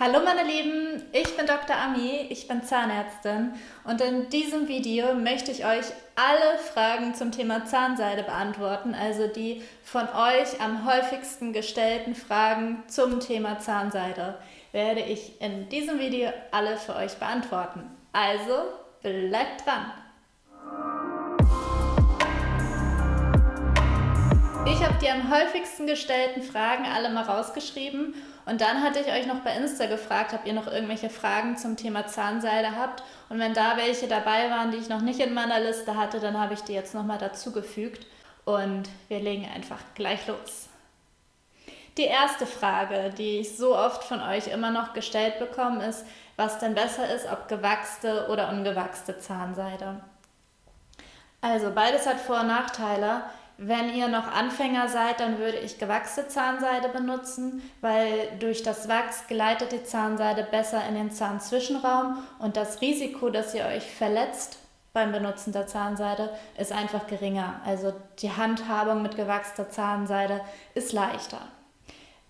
Hallo meine Lieben, ich bin Dr. Ami, ich bin Zahnärztin und in diesem Video möchte ich euch alle Fragen zum Thema Zahnseide beantworten, also die von euch am häufigsten gestellten Fragen zum Thema Zahnseide werde ich in diesem Video alle für euch beantworten. Also bleibt dran! Ich habe die am häufigsten gestellten Fragen alle mal rausgeschrieben und dann hatte ich euch noch bei Insta gefragt, ob ihr noch irgendwelche Fragen zum Thema Zahnseide habt und wenn da welche dabei waren, die ich noch nicht in meiner Liste hatte, dann habe ich die jetzt nochmal dazugefügt und wir legen einfach gleich los. Die erste Frage, die ich so oft von euch immer noch gestellt bekomme, ist, was denn besser ist, ob gewachste oder ungewachste Zahnseide. Also beides hat Vor- und Nachteile. Wenn ihr noch Anfänger seid, dann würde ich gewachste Zahnseide benutzen, weil durch das Wachs gleitet die Zahnseide besser in den Zahnzwischenraum und das Risiko, dass ihr euch verletzt beim Benutzen der Zahnseide, ist einfach geringer. Also die Handhabung mit gewachster Zahnseide ist leichter.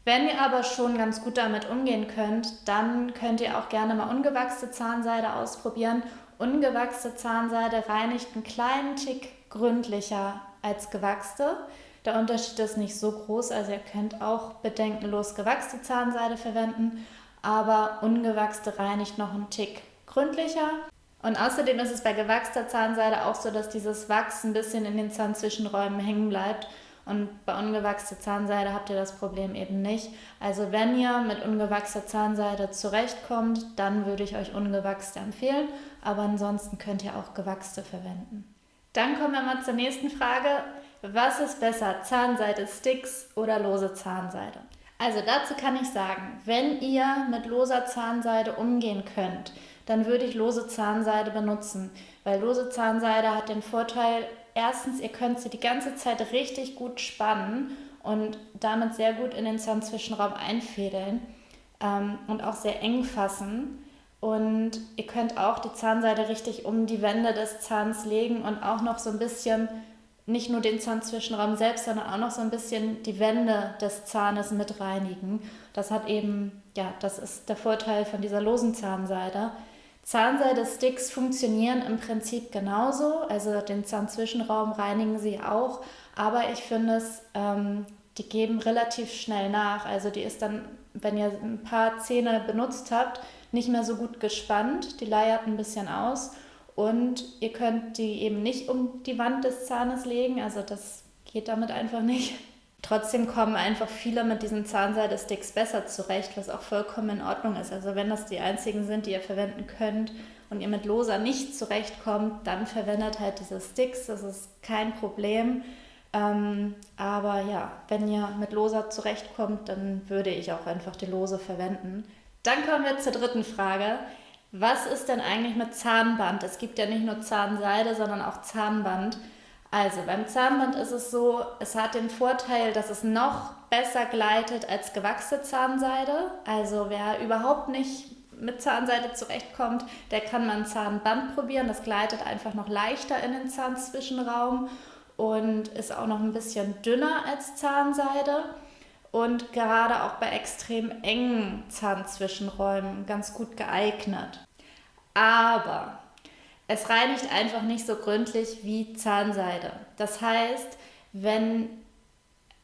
Wenn ihr aber schon ganz gut damit umgehen könnt, dann könnt ihr auch gerne mal ungewachste Zahnseide ausprobieren. Ungewachste Zahnseide reinigt einen kleinen Tick gründlicher als gewachste. Der Unterschied ist nicht so groß, also ihr könnt auch bedenkenlos gewachste Zahnseide verwenden, aber ungewachste reinigt noch einen Tick gründlicher. Und außerdem ist es bei gewachster Zahnseide auch so, dass dieses Wachs ein bisschen in den Zahnzwischenräumen hängen bleibt. Und bei ungewachster Zahnseide habt ihr das Problem eben nicht. Also wenn ihr mit ungewachster Zahnseide zurechtkommt, dann würde ich euch ungewachste empfehlen. Aber ansonsten könnt ihr auch gewachste verwenden. Dann kommen wir mal zur nächsten Frage. Was ist besser, Zahnseide-Sticks oder lose Zahnseide? Also dazu kann ich sagen, wenn ihr mit loser Zahnseide umgehen könnt, dann würde ich lose Zahnseide benutzen, weil lose Zahnseide hat den Vorteil, erstens, ihr könnt sie die ganze Zeit richtig gut spannen und damit sehr gut in den Zahnzwischenraum einfädeln ähm, und auch sehr eng fassen. Und ihr könnt auch die Zahnseide richtig um die Wände des Zahns legen und auch noch so ein bisschen, nicht nur den Zahnzwischenraum selbst, sondern auch noch so ein bisschen die Wände des Zahnes mit reinigen. Das hat eben, ja, das ist der Vorteil von dieser losen Zahnseide. Zahnseide-Sticks funktionieren im Prinzip genauso, also den Zahnzwischenraum reinigen sie auch, aber ich finde es, ähm, die geben relativ schnell nach. Also die ist dann, wenn ihr ein paar Zähne benutzt habt, nicht mehr so gut gespannt, die leiert ein bisschen aus und ihr könnt die eben nicht um die Wand des Zahnes legen, also das geht damit einfach nicht. Trotzdem kommen einfach viele mit diesen Zahnseide-Sticks besser zurecht, was auch vollkommen in Ordnung ist. Also wenn das die einzigen sind, die ihr verwenden könnt und ihr mit Loser nicht zurechtkommt, dann verwendet halt diese Sticks, das ist kein Problem. Ähm, aber ja, wenn ihr mit Loser zurechtkommt, dann würde ich auch einfach die Lose verwenden. Dann kommen wir zur dritten Frage. Was ist denn eigentlich mit Zahnband? Es gibt ja nicht nur Zahnseide, sondern auch Zahnband. Also beim Zahnband ist es so, es hat den Vorteil, dass es noch besser gleitet als gewachsene Zahnseide. Also wer überhaupt nicht mit Zahnseide zurechtkommt, der kann mal ein Zahnband probieren. Das gleitet einfach noch leichter in den Zahnzwischenraum und ist auch noch ein bisschen dünner als Zahnseide und gerade auch bei extrem engen Zahnzwischenräumen ganz gut geeignet. Aber es reinigt einfach nicht so gründlich wie Zahnseide. Das heißt, wenn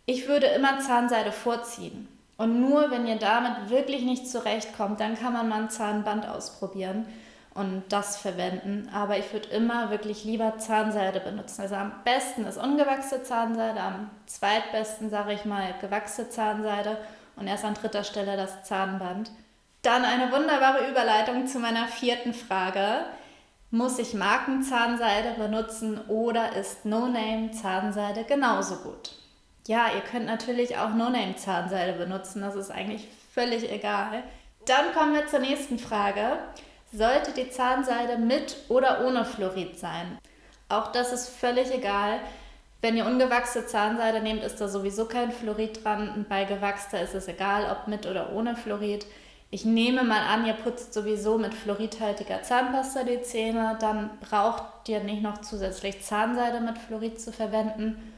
ich würde immer Zahnseide vorziehen. Und nur wenn ihr damit wirklich nicht zurechtkommt, dann kann man mal ein Zahnband ausprobieren und das verwenden. Aber ich würde immer wirklich lieber Zahnseide benutzen. Also am besten ist ungewachsene Zahnseide, am zweitbesten sage ich mal gewachsene Zahnseide und erst an dritter Stelle das Zahnband. Dann eine wunderbare Überleitung zu meiner vierten Frage. Muss ich Markenzahnseide benutzen oder ist No-Name-Zahnseide genauso gut? Ja, ihr könnt natürlich auch No-Name-Zahnseide benutzen, das ist eigentlich völlig egal. Dann kommen wir zur nächsten Frage sollte die Zahnseide mit oder ohne Fluorid sein. Auch das ist völlig egal. Wenn ihr ungewachsene Zahnseide nehmt, ist da sowieso kein Fluorid dran. Bei gewachster ist es egal, ob mit oder ohne Fluorid. Ich nehme mal an, ihr putzt sowieso mit fluoridhaltiger Zahnpasta die Zähne. Dann braucht ihr nicht noch zusätzlich Zahnseide mit Fluorid zu verwenden.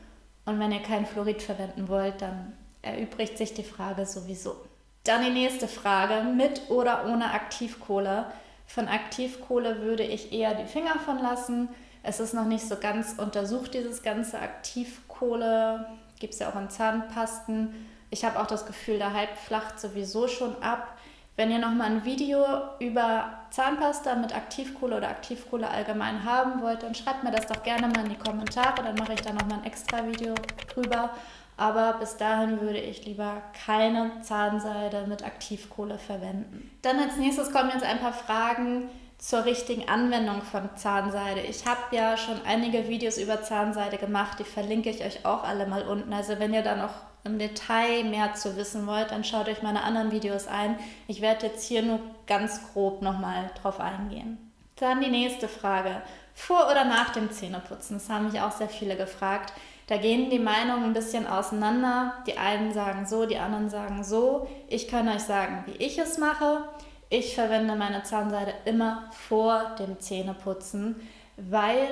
Und wenn ihr kein Fluorid verwenden wollt, dann erübrigt sich die Frage sowieso. Dann die nächste Frage, mit oder ohne Aktivkohle? Von Aktivkohle würde ich eher die Finger von lassen. Es ist noch nicht so ganz untersucht, dieses ganze Aktivkohle. Gibt es ja auch in Zahnpasten. Ich habe auch das Gefühl, der Hype flacht sowieso schon ab. Wenn ihr nochmal ein Video über Zahnpasta mit Aktivkohle oder Aktivkohle allgemein haben wollt, dann schreibt mir das doch gerne mal in die Kommentare. Dann mache ich da nochmal ein extra Video drüber. Aber bis dahin würde ich lieber keine Zahnseide mit Aktivkohle verwenden. Dann als nächstes kommen jetzt ein paar Fragen zur richtigen Anwendung von Zahnseide. Ich habe ja schon einige Videos über Zahnseide gemacht, die verlinke ich euch auch alle mal unten. Also wenn ihr da noch im Detail mehr zu wissen wollt, dann schaut euch meine anderen Videos ein. Ich werde jetzt hier nur ganz grob nochmal drauf eingehen. Dann die nächste Frage. Vor oder nach dem Zähneputzen? Das haben mich auch sehr viele gefragt. Da gehen die Meinungen ein bisschen auseinander. Die einen sagen so, die anderen sagen so. Ich kann euch sagen, wie ich es mache. Ich verwende meine Zahnseide immer vor dem Zähneputzen, weil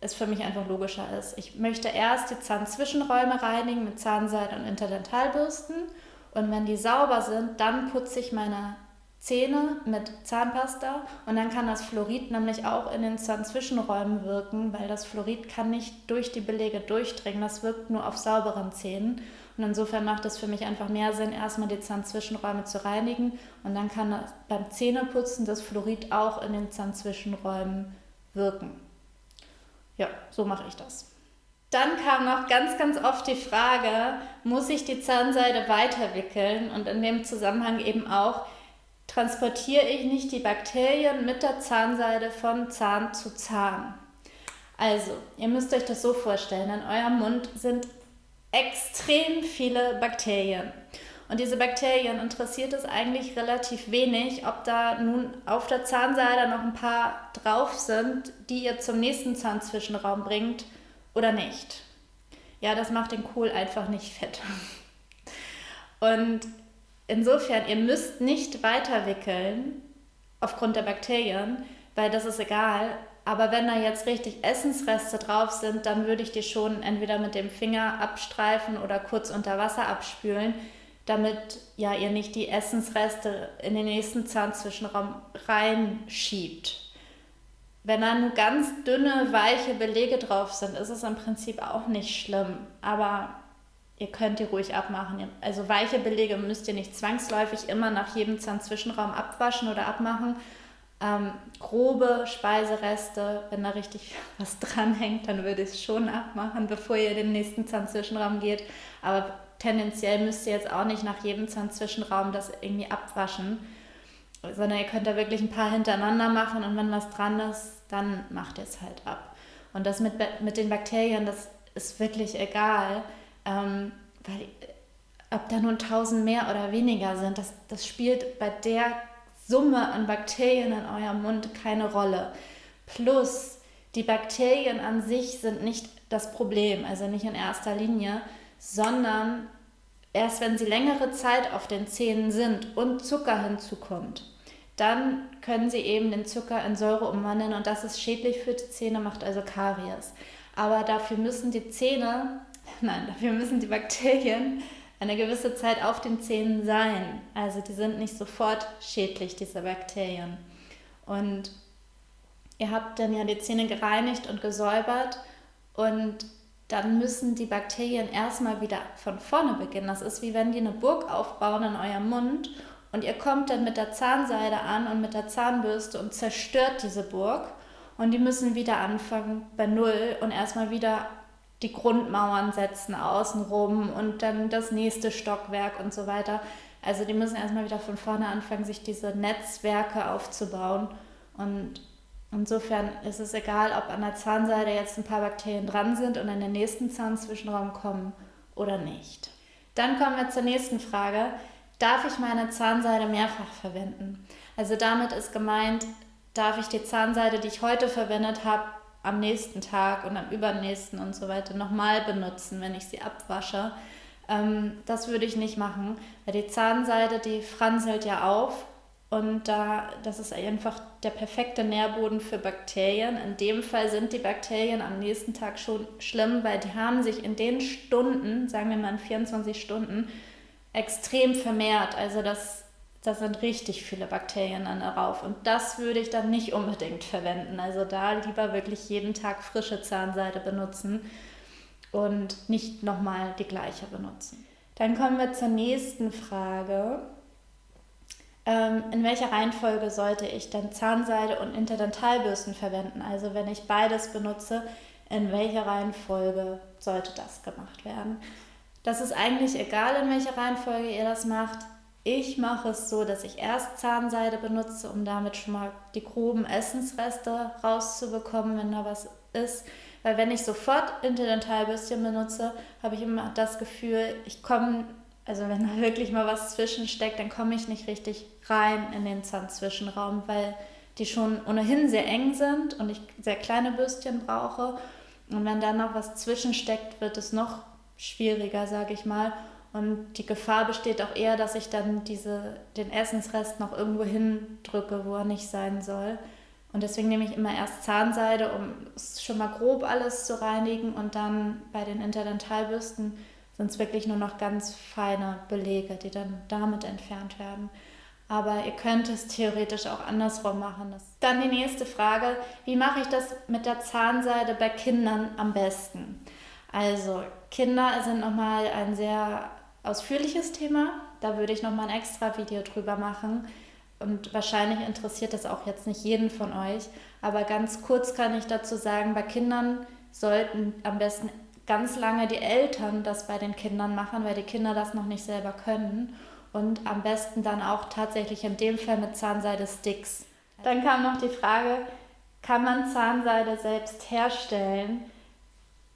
es für mich einfach logischer ist. Ich möchte erst die Zahnzwischenräume reinigen mit Zahnseide und Interdentalbürsten und wenn die sauber sind, dann putze ich meine Zähne mit Zahnpasta und dann kann das Fluorid nämlich auch in den Zahnzwischenräumen wirken, weil das Fluorid kann nicht durch die Belege durchdringen, das wirkt nur auf sauberen Zähnen und insofern macht es für mich einfach mehr Sinn, erstmal die Zahnzwischenräume zu reinigen und dann kann das beim Zähneputzen das Fluorid auch in den Zahnzwischenräumen wirken. Ja, so mache ich das. Dann kam noch ganz, ganz oft die Frage, muss ich die Zahnseide weiterwickeln? Und in dem Zusammenhang eben auch, transportiere ich nicht die Bakterien mit der Zahnseide von Zahn zu Zahn? Also, ihr müsst euch das so vorstellen, in eurem Mund sind extrem viele Bakterien. Und diese Bakterien interessiert es eigentlich relativ wenig, ob da nun auf der Zahnseide noch ein paar drauf sind, die ihr zum nächsten Zahnzwischenraum bringt oder nicht. Ja, das macht den Kohl einfach nicht fett. Und insofern, ihr müsst nicht weiterwickeln aufgrund der Bakterien, weil das ist egal. Aber wenn da jetzt richtig Essensreste drauf sind, dann würde ich die schon entweder mit dem Finger abstreifen oder kurz unter Wasser abspülen damit ja ihr nicht die Essensreste in den nächsten Zahnzwischenraum reinschiebt. Wenn da nur ganz dünne, weiche Belege drauf sind, ist es im Prinzip auch nicht schlimm. Aber ihr könnt die ruhig abmachen. Also weiche Belege müsst ihr nicht zwangsläufig immer nach jedem Zahnzwischenraum abwaschen oder abmachen. Ähm, grobe Speisereste, wenn da richtig was dranhängt, dann würde ich es schon abmachen, bevor ihr in den nächsten Zahnzwischenraum geht. Aber tendenziell müsst ihr jetzt auch nicht nach jedem Zahnzwischenraum das irgendwie abwaschen, sondern ihr könnt da wirklich ein paar hintereinander machen und wenn was dran ist, dann macht ihr es halt ab. Und das mit, mit den Bakterien, das ist wirklich egal, ähm, weil ob da nun tausend mehr oder weniger sind, das, das spielt bei der Summe an Bakterien in eurem Mund keine Rolle. Plus, die Bakterien an sich sind nicht das Problem, also nicht in erster Linie, sondern erst wenn sie längere Zeit auf den Zähnen sind und Zucker hinzukommt, dann können sie eben den Zucker in Säure umwandeln und das ist schädlich für die Zähne, macht also Karies. Aber dafür müssen die Zähne, nein, dafür müssen die Bakterien eine gewisse Zeit auf den Zähnen sein. Also die sind nicht sofort schädlich, diese Bakterien. Und ihr habt dann ja die Zähne gereinigt und gesäubert und dann müssen die Bakterien erstmal wieder von vorne beginnen. Das ist wie wenn die eine Burg aufbauen in eurem Mund und ihr kommt dann mit der Zahnseide an und mit der Zahnbürste und zerstört diese Burg und die müssen wieder anfangen bei Null und erstmal wieder die Grundmauern setzen außenrum und dann das nächste Stockwerk und so weiter. Also die müssen erstmal wieder von vorne anfangen, sich diese Netzwerke aufzubauen und Insofern ist es egal, ob an der Zahnseide jetzt ein paar Bakterien dran sind und in den nächsten Zahnzwischenraum kommen oder nicht. Dann kommen wir zur nächsten Frage. Darf ich meine Zahnseide mehrfach verwenden? Also damit ist gemeint, darf ich die Zahnseide, die ich heute verwendet habe, am nächsten Tag und am übernächsten und so weiter nochmal benutzen, wenn ich sie abwasche. Ähm, das würde ich nicht machen, weil die Zahnseide, die franselt ja auf und da, das ist einfach der perfekte Nährboden für Bakterien. In dem Fall sind die Bakterien am nächsten Tag schon schlimm, weil die haben sich in den Stunden, sagen wir mal in 24 Stunden, extrem vermehrt. Also das, das sind richtig viele Bakterien dann darauf. Und das würde ich dann nicht unbedingt verwenden. Also da lieber wirklich jeden Tag frische Zahnseide benutzen und nicht nochmal die gleiche benutzen. Dann kommen wir zur nächsten Frage. Ähm, in welcher Reihenfolge sollte ich dann Zahnseide und Interdentalbürsten verwenden? Also wenn ich beides benutze, in welcher Reihenfolge sollte das gemacht werden? Das ist eigentlich egal, in welcher Reihenfolge ihr das macht. Ich mache es so, dass ich erst Zahnseide benutze, um damit schon mal die groben Essensreste rauszubekommen, wenn da was ist. Weil wenn ich sofort Interdentalbürstchen benutze, habe ich immer das Gefühl, ich komme, also wenn da wirklich mal was zwischensteckt, dann komme ich nicht richtig rein in den Zahnzwischenraum, weil die schon ohnehin sehr eng sind und ich sehr kleine Bürstchen brauche. Und wenn da noch was zwischensteckt, wird es noch schwieriger, sage ich mal. Und die Gefahr besteht auch eher, dass ich dann diese, den Essensrest noch irgendwo hindrücke, wo er nicht sein soll. Und deswegen nehme ich immer erst Zahnseide, um schon mal grob alles zu reinigen. Und dann bei den Interdentalbürsten sind es wirklich nur noch ganz feine Belege, die dann damit entfernt werden. Aber ihr könnt es theoretisch auch andersrum machen. Dann die nächste Frage, wie mache ich das mit der Zahnseide bei Kindern am besten? Also Kinder sind nochmal ein sehr ausführliches Thema. Da würde ich nochmal ein extra Video drüber machen. Und wahrscheinlich interessiert das auch jetzt nicht jeden von euch. Aber ganz kurz kann ich dazu sagen, bei Kindern sollten am besten ganz lange die Eltern das bei den Kindern machen, weil die Kinder das noch nicht selber können. Und am besten dann auch tatsächlich in dem Fall mit Zahnseide-Sticks. Dann kam noch die Frage, kann man Zahnseide selbst herstellen?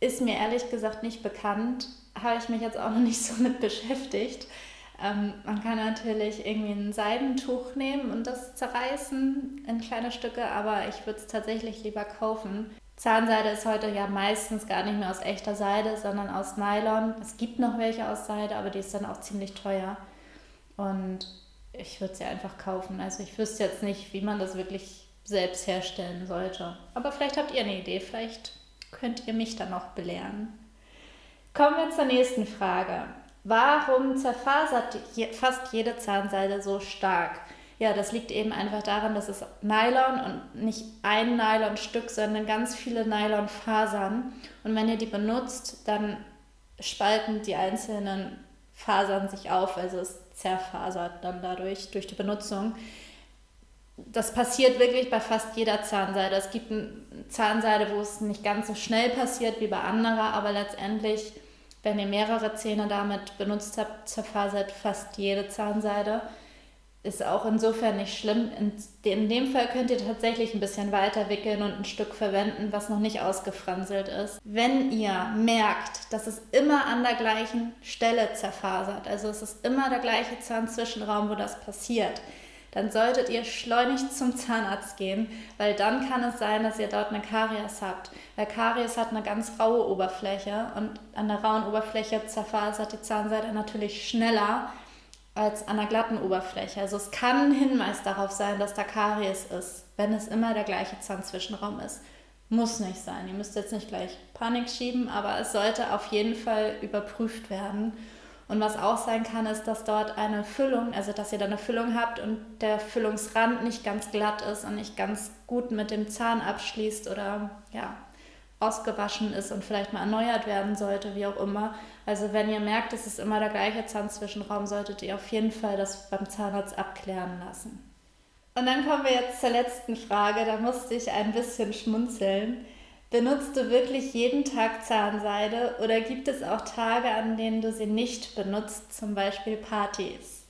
Ist mir ehrlich gesagt nicht bekannt. Habe ich mich jetzt auch noch nicht so mit beschäftigt. Ähm, man kann natürlich irgendwie ein Seidentuch nehmen und das zerreißen in kleine Stücke, aber ich würde es tatsächlich lieber kaufen. Zahnseide ist heute ja meistens gar nicht mehr aus echter Seide, sondern aus Nylon. Es gibt noch welche aus Seide, aber die ist dann auch ziemlich teuer. Und ich würde sie einfach kaufen. Also ich wüsste jetzt nicht, wie man das wirklich selbst herstellen sollte. Aber vielleicht habt ihr eine Idee, vielleicht könnt ihr mich dann noch belehren. Kommen wir zur nächsten Frage. Warum zerfasert fast jede Zahnseide so stark? Ja, das liegt eben einfach daran, dass es Nylon und nicht ein Nylonstück, sondern ganz viele Nylonfasern. Und wenn ihr die benutzt, dann spalten die einzelnen Fasern sich auf, also es zerfasert dann dadurch, durch die Benutzung. Das passiert wirklich bei fast jeder Zahnseide. Es gibt eine Zahnseide, wo es nicht ganz so schnell passiert wie bei anderer, aber letztendlich, wenn ihr mehrere Zähne damit benutzt habt, zerfasert fast jede Zahnseide ist auch insofern nicht schlimm. In, dem Fall könnt ihr tatsächlich ein bisschen weiter wickeln und ein Stück verwenden, was noch nicht ausgefranselt ist. Wenn ihr merkt, dass es immer an der gleichen Stelle zerfasert, also es ist immer der gleiche Zahnzwischenraum, wo das passiert, dann solltet ihr schleunigst zum Zahnarzt gehen, weil dann kann es sein, dass ihr dort eine Karies habt. Weil Karies hat eine ganz raue Oberfläche und an der rauen Oberfläche zerfasert die Zahnseide natürlich schneller als an einer glatten Oberfläche. Also es kann ein Hinweis darauf sein, dass da Karies ist, wenn es immer der gleiche Zahnzwischenraum ist. Muss nicht sein. Ihr müsst jetzt nicht gleich Panik schieben, aber es sollte auf jeden Fall überprüft werden. Und was auch sein kann, ist, dass dort eine Füllung, also dass ihr da eine Füllung habt und der Füllungsrand nicht ganz glatt ist und nicht ganz gut mit dem Zahn abschließt oder ja, ausgewaschen ist und vielleicht mal erneuert werden sollte, wie auch immer. Also wenn ihr merkt, es ist immer der gleiche Zahnzwischenraum, solltet ihr auf jeden Fall das beim Zahnarzt abklären lassen. Und dann kommen wir jetzt zur letzten Frage, da musste ich ein bisschen schmunzeln. Benutzt du wirklich jeden Tag Zahnseide oder gibt es auch Tage, an denen du sie nicht benutzt, zum Beispiel Partys?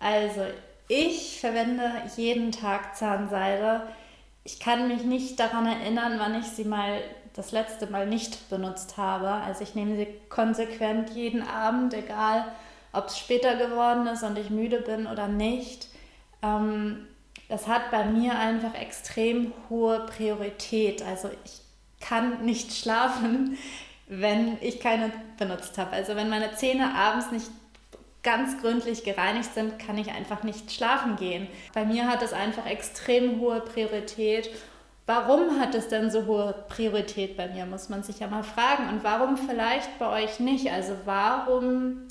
Also, ich verwende jeden Tag Zahnseide. Ich kann mich nicht daran erinnern, wann ich sie mal das letzte Mal nicht benutzt habe. Also ich nehme sie konsequent jeden Abend, egal ob es später geworden ist und ich müde bin oder nicht. Ähm, das hat bei mir einfach extrem hohe Priorität. Also ich kann nicht schlafen, wenn ich keine benutzt habe. Also wenn meine Zähne abends nicht ganz gründlich gereinigt sind, kann ich einfach nicht schlafen gehen. Bei mir hat es einfach extrem hohe Priorität Warum hat es denn so hohe Priorität bei mir, muss man sich ja mal fragen. Und warum vielleicht bei euch nicht? Also warum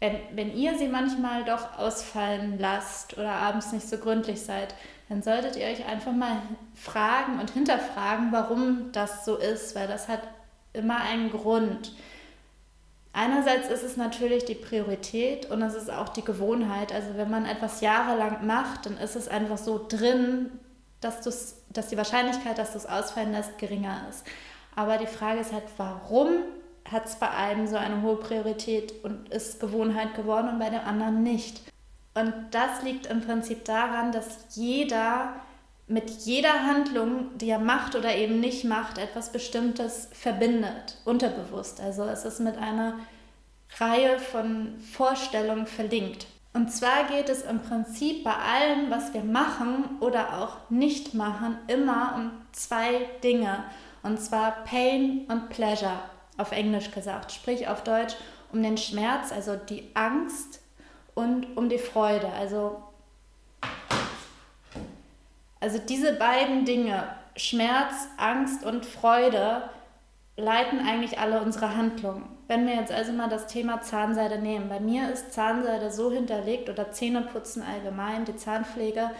wenn, wenn ihr sie manchmal doch ausfallen lasst oder abends nicht so gründlich seid, dann solltet ihr euch einfach mal fragen und hinterfragen, warum das so ist, weil das hat immer einen Grund. Einerseits ist es natürlich die Priorität und es ist auch die Gewohnheit. Also wenn man etwas jahrelang macht, dann ist es einfach so drin, dass, dass die Wahrscheinlichkeit, dass du es ausfallen lässt, geringer ist. Aber die Frage ist halt, warum hat es bei einem so eine hohe Priorität und ist Gewohnheit geworden und bei dem anderen nicht? Und das liegt im Prinzip daran, dass jeder mit jeder Handlung, die er macht oder eben nicht macht, etwas Bestimmtes verbindet, unterbewusst. Also es ist mit einer Reihe von Vorstellungen verlinkt. Und zwar geht es im Prinzip bei allem, was wir machen oder auch nicht machen, immer um zwei Dinge. Und zwar Pain und Pleasure, auf Englisch gesagt. Sprich auf Deutsch um den Schmerz, also die Angst und um die Freude, also also diese beiden Dinge, Schmerz, Angst und Freude, leiten eigentlich alle unsere Handlungen. Wenn wir jetzt also mal das Thema Zahnseide nehmen, bei mir ist Zahnseide so hinterlegt oder Zähneputzen allgemein, die Zahnpflege,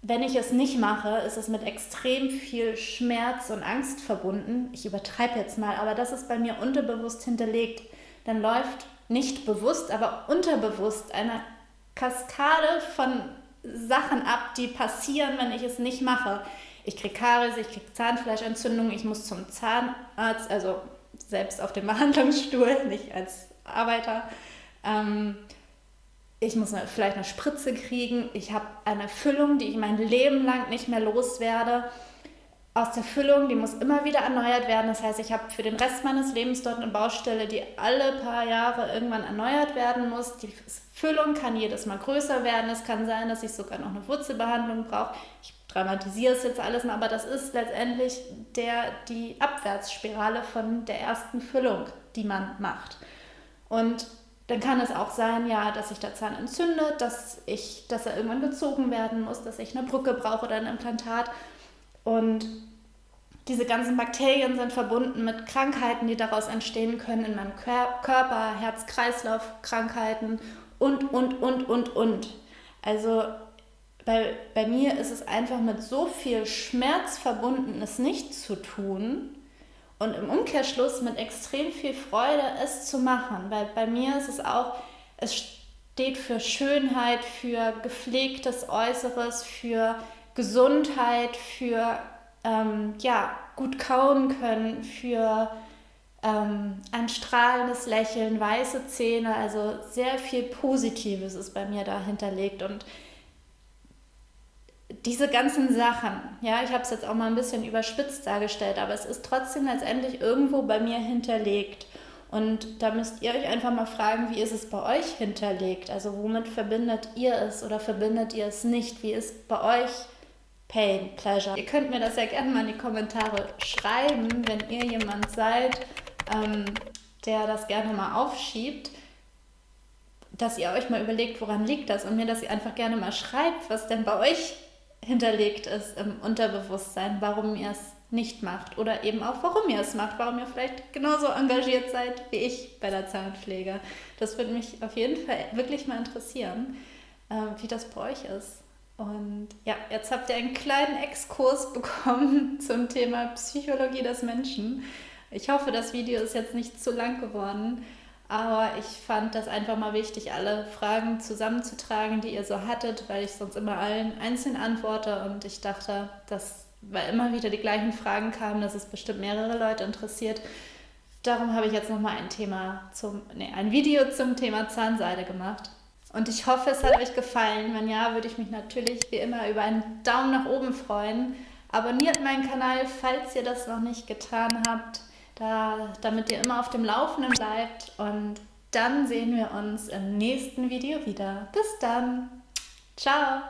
wenn ich es nicht mache, ist es mit extrem viel Schmerz und Angst verbunden. Ich übertreibe jetzt mal, aber das ist bei mir unterbewusst hinterlegt. Dann läuft nicht bewusst, aber unterbewusst eine Kaskade von Sachen ab, die passieren, wenn ich es nicht mache. Ich kriege Karies, ich kriege Zahnfleischentzündung, ich muss zum Zahnarzt, also selbst auf dem Behandlungsstuhl, nicht als Arbeiter. Ähm, ich muss eine, vielleicht eine Spritze kriegen, ich habe eine Füllung, die ich mein Leben lang nicht mehr loswerde aus der Füllung, die muss immer wieder erneuert werden. Das heißt, ich habe für den Rest meines Lebens dort eine Baustelle, die alle paar Jahre irgendwann erneuert werden muss. Die Füllung kann jedes Mal größer werden. Es kann sein, dass ich sogar noch eine Wurzelbehandlung brauche. Ich dramatisiere es jetzt alles mal, aber das ist letztendlich der, die Abwärtsspirale von der ersten Füllung, die man macht. Und dann kann es auch sein, ja, dass sich der Zahn entzündet, dass, ich, dass er irgendwann gezogen werden muss, dass ich eine Brücke brauche oder ein Implantat. Und diese ganzen Bakterien sind verbunden mit Krankheiten, die daraus entstehen können in meinem Körper, Herz-Kreislauf-Krankheiten und, und, und, und, und. Also bei, bei mir ist es einfach mit so viel Schmerz verbunden, es nicht zu tun und im Umkehrschluss mit extrem viel Freude, es zu machen. Weil bei mir ist es auch, es steht für Schönheit, für gepflegtes Äußeres, für Gesundheit, für ähm, ja, gut kauen können, für ähm, ein strahlendes Lächeln, weiße Zähne, also sehr viel Positives ist bei mir da hinterlegt und diese ganzen Sachen, ja, ich habe es jetzt auch mal ein bisschen überspitzt dargestellt, aber es ist trotzdem letztendlich irgendwo bei mir hinterlegt. Und da müsst ihr euch einfach mal fragen, wie ist es bei euch hinterlegt? Also womit verbindet ihr es oder verbindet ihr es nicht? Wie ist bei euch Pain, Pleasure. Ihr könnt mir das ja gerne mal in die Kommentare schreiben, wenn ihr jemand seid, ähm, der das gerne mal aufschiebt, dass ihr euch mal überlegt, woran liegt das und mir, dass ihr einfach gerne mal schreibt, was denn bei euch hinterlegt ist im Unterbewusstsein, warum ihr es nicht macht oder eben auch, warum ihr es macht, warum ihr vielleicht genauso engagiert seid wie ich bei der Zahnpflege. Das würde mich auf jeden Fall wirklich mal interessieren, äh, wie das bei euch ist. Und ja, jetzt habt ihr einen kleinen Exkurs bekommen zum Thema Psychologie des Menschen. Ich hoffe, das Video ist jetzt nicht zu lang geworden, aber ich fand das einfach mal wichtig, alle Fragen zusammenzutragen, die ihr so hattet, weil ich sonst immer allen einzeln antworte und ich dachte, dass, weil immer wieder die gleichen Fragen kamen, dass es bestimmt mehrere Leute interessiert. Darum habe ich jetzt nochmal ein Thema zum, nee, ein Video zum Thema Zahnseide gemacht. Und ich hoffe, es hat euch gefallen. Wenn ja, würde ich mich natürlich wie immer über einen Daumen nach oben freuen. Abonniert meinen Kanal, falls ihr das noch nicht getan habt, da, damit ihr immer auf dem Laufenden bleibt. Und dann sehen wir uns im nächsten Video wieder. Bis dann. Ciao.